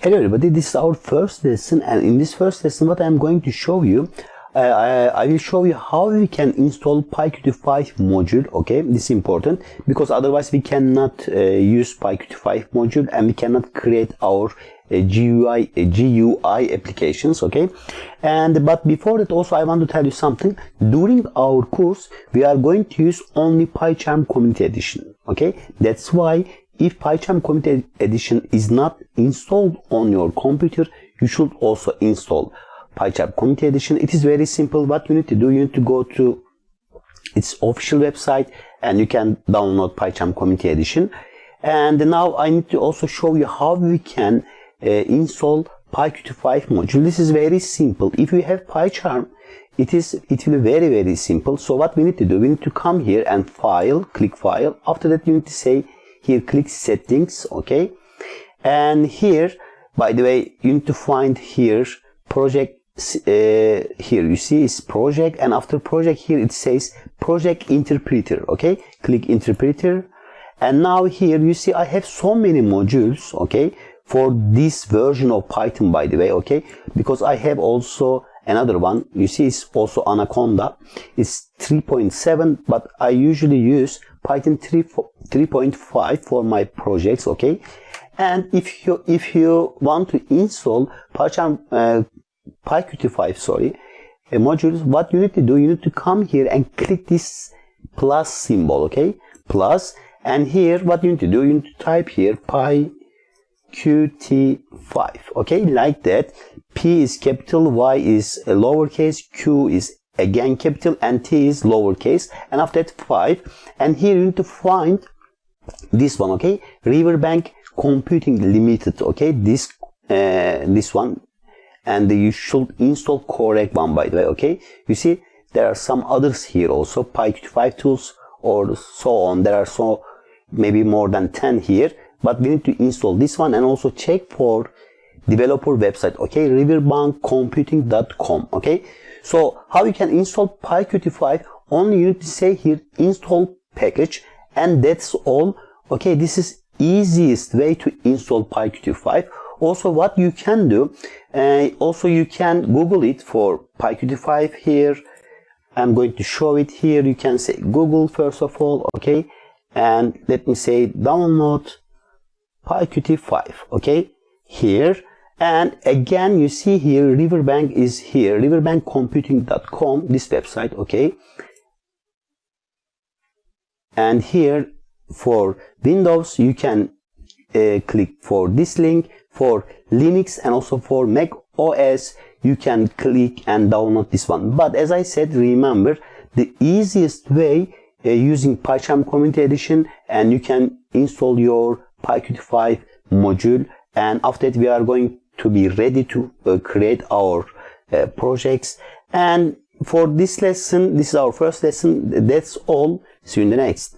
Hello everybody, this is our first lesson and in this first lesson what I am going to show you uh, I, I, will show you how we can install PyQt5 module okay? This is important because otherwise we cannot uh, use PyQt5 module and we cannot create our uh, GUI uh, GUI applications okay? And but before that also I want to tell you something. During our course we are going to use only PyCharm community edition okay? That's why if PyCharm Community Edition is not installed on your computer, you should also install PyCharm Community Edition. It is very simple. What you need to do, you need to go to its official website and you can download PyCharm Community Edition. And now I need to also show you how we can uh, install PyQt5 module. This is very simple. If you have PyCharm, it is it will be very very simple. So what we need to do, we need to come here and file, click file. After that you need to say here click settings okay? And here by the way you need to find here project uh, here you see it's project and after project here it says project interpreter okay? Click interpreter. And now here you see I have so many modules okay? For this version of Python by the way okay? Because I have also another one you see it's also Anaconda it's 3.7 but I usually use Python 3.5 for my projects okay? And if you if you want to install uh, PyQt5 sorry uh, modules what you need to do you need to come here and click this plus symbol okay? Plus and here what you need to do you need to type here PyQt5 okay? Like that P is capital Y is a lowercase Q is again capital and t is lowercase and after that 5 and here you need to find this one okay? Riverbank computing limited okay? This uh, this one. And you should install correct one by the way okay? You see there are some others here also pyqt5 tools or so on. There are so maybe more than 10 here but we need to install this one and also check for developer website okay? riverbankcomputing.com okay? So how you can install PyQt5 only you need to say here install package and that's all okay? This is easiest way to install PyQt5 also what you can do uh, also you can google it for PyQt5 here. I'm going to show it here. You can say google first of all okay? And let me say download PyQt5 okay? Here and again you see here riverbank is here. Riverbankcomputing.com this website okay? And here for windows you can uh, click for this link. For linux and also for mac os you can click and download this one. But as i said remember the easiest way uh, using pycharm community edition and you can install your pyqt5 module. And after that we are going to be ready to uh, create our uh, projects. And for this lesson this is our first lesson that's all. See you in the next